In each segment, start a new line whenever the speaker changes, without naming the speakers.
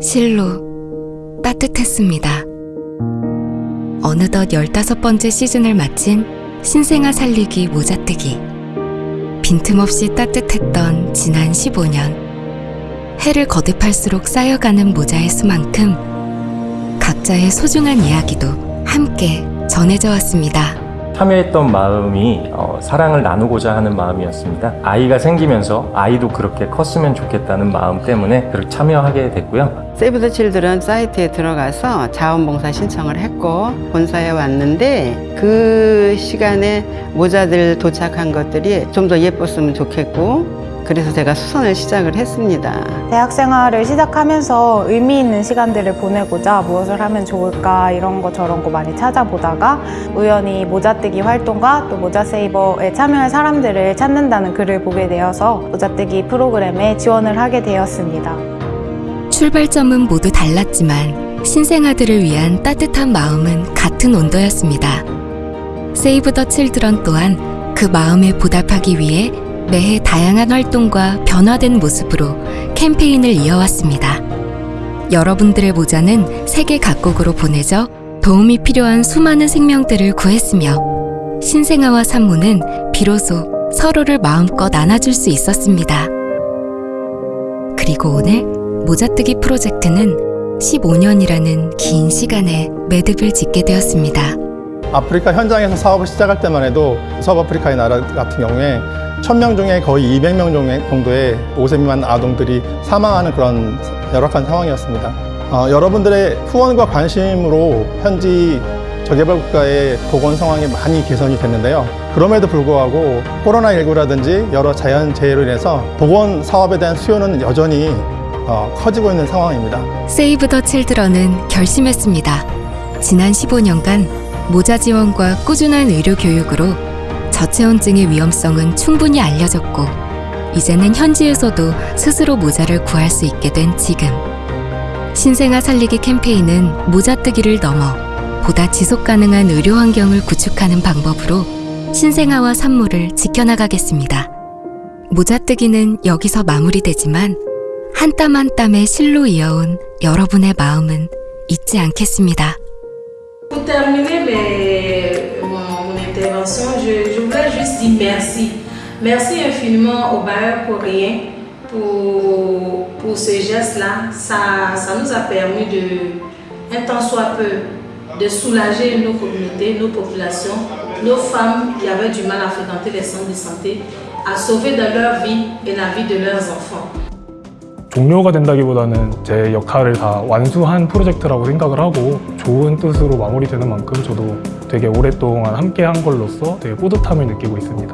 실로 따뜻했습니다. 어느덧 15번째 시즌을 마친 신생아 살리기 모자뜨기. 빈틈없이 따뜻했던 지난 15년. 해를 거듭할수록 쌓여가는 모자의 수만큼 각자의 소중한 이야기도 함께 전해져 왔습니다.
참여했던 마음이 어, 사랑을 나누고자 하는 마음이었습니다. 아이가 생기면서 아이도 그렇게 컸으면 좋겠다는 마음 때문에 그렇게 참여하게 됐고요.
세이브 더 칠드런 사이트에 들어가서 자원봉사 신청을 했고 본사에 왔는데 그 시간에 모자들 도착한 것들이 좀 더 예뻤으면 좋겠고 그래서 제가 수선을 시작을 했습니다.
대학 생활을 시작하면서 의미 있는 시간들을 보내고자 무엇을 하면 좋을까 이런 거 저런 거 많이 찾아보다가 우연히 모자뜨기 활동과 또 모자세이버에 참여할 사람들을 찾는다는 글을 보게 되어서 모자뜨기 프로그램에 지원을 하게 되었습니다.
출발점은 모두 달랐지만 신생아들을 위한 따뜻한 마음은 같은 온도였습니다. 세이브 더 칠드런 또한 그 마음에 보답하기 위해 매해 다양한 활동과 변화된 모습으로 캠페인을 이어왔습니다. 여러분들의 모자는 세계 각국으로 보내져 도움이 필요한 수많은 생명들을 구했으며 신생아와 산모는 비로소 서로를 마음껏 안아줄 수 있었습니다. 그리고 오늘 모자뜨기 프로젝트는 15년이라는 긴 시간에 매듭을 짓게 되었습니다.
아프리카 현장에서 사업을 시작할 때만 해도 서브아프리카의 나라 같은 경우에 1000명 중에 거의 200명 정도의 5세 미만 아동들이 사망하는 그런 열악한 상황이었습니다. 어, 여러분들의 후원과 관심으로 현지 저개발 국가의 보건 상황이 많이 개선이 됐는데요. 그럼에도 불구하고 코로나19라든지 여러 자연재해로 인해서 보건 사업에 대한 수요는 여전히 어, 커지고 있는 상황입니다.
세이브 더 칠드런은 결심했습니다. 지난 15년간 모자 지원과 꾸준한 의료 교육으로 저체온증의 위험성은 충분히 알려졌고 이제는 현지에서도 스스로 모자를 구할 수 있게 된 지금 신생아 살리기 캠페인은 모자뜨기를 넘어 보다 지속 가능한 의료 환경을 구축하는 방법으로 신생아와 산모를 지켜나가겠습니다. 모자뜨기는 여기서 마무리되지만 한 땀 한 땀의 실로 이어온 여러분의 마음은 잊지 않겠습니다.
Pour terminer mon, intervention, je, je voudrais juste dire merci. Merci infiniment au bailleur coréen pour, pour ce geste-là. Ça, ça nous a permis de, un temps soit peu, de soulager nos communautés, nos populations, nos femmes qui avaient du mal à fréquenter les centres de santé, à sauver dans leur vie et la vie de leurs enfants.
종료가 된다기보다는 제 역할을 다 완수한 프로젝트라고 생각을 하고 좋은 뜻으로 마무리되는 만큼 저도 되게 오랫동안 함께 한 걸로서 되게 뿌듯함을 느끼고 있습니다.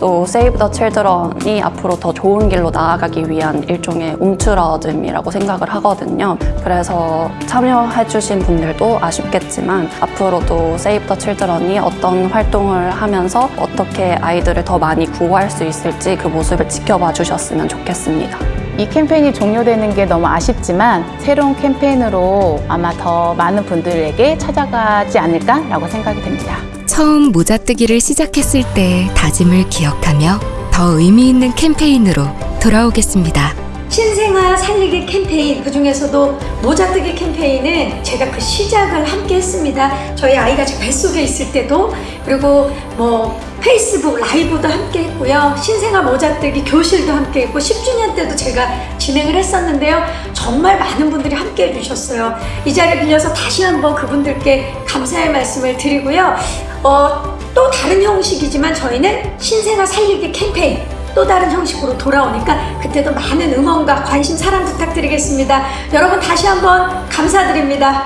또 세이브 더 칠드런이 앞으로 더 좋은 길로 나아가기 위한 일종의 움츠러듦이라고 생각을 하거든요. 그래서 참여해주신 분들도 아쉽겠지만 앞으로도 세이브 더 칠드런이 어떤 활동을 하면서 어떻게 아이들을 더 많이 구호할 수 있을지 그 모습을 지켜봐 주셨으면 좋겠습니다.
이 캠페인이 종료되는 게 너무 아쉽지만 새로운 캠페인으로 아마 더 많은 분들에게 찾아가지 않을까라고 생각이 됩니다.
처음 모자뜨기를 시작했을 때의 다짐을 기억하며 더 의미 있는 캠페인으로 돌아오겠습니다.
신생아 살리기 캠페인 그 중에서도 모자뜨기 캠페인은 제가 그 시작을 함께 했습니다. 저희 아이가 제 뱃속에 있을 때도 그리고 뭐 페이스북 라이브도 함께 했고요. 신생아 모자뜨기 교실도 함께 했고 10주년 때도 제가 진행을 했었는데요. 정말 많은 분들이 함께 해주셨어요. 이 자리를 빌려서 다시 한번 그분들께 감사의 말씀을 드리고요. 어, 또 다른 형식이지만 저희는 신생아 살리기 캠페인 또 다른 형식으로 돌아오니까 그때도 많은 응원과 관심 사랑 부탁드리겠습니다. 여러분 다시 한번 감사드립니다.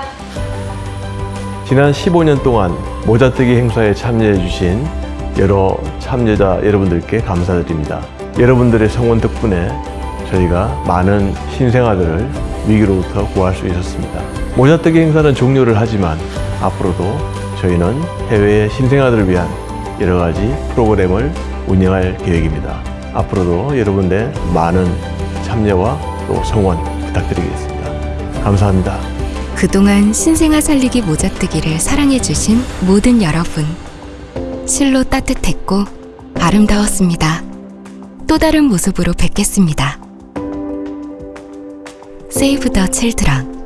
지난 15년 동안 모자뜨기 행사에 참여해 주신 여러 참여자 여러분들께 감사드립니다. 여러분들의 성원 덕분에 저희가 많은 신생아들을 위기로부터 구할 수 있었습니다. 모자뜨기 행사는 종료를 하지만 앞으로도 저희는 해외의 신생아들을 위한 여러 가지 프로그램을 운영할 계획입니다. 앞으로도 여러분의 많은 참여와 또 성원 부탁드리겠습니다. 감사합니다.
그동안 신생아 살리기 모자뜨기를 사랑해주신 모든 여러분. 실로 따뜻했고 아름다웠습니다. 또 다른 모습으로 뵙겠습니다. Save the Children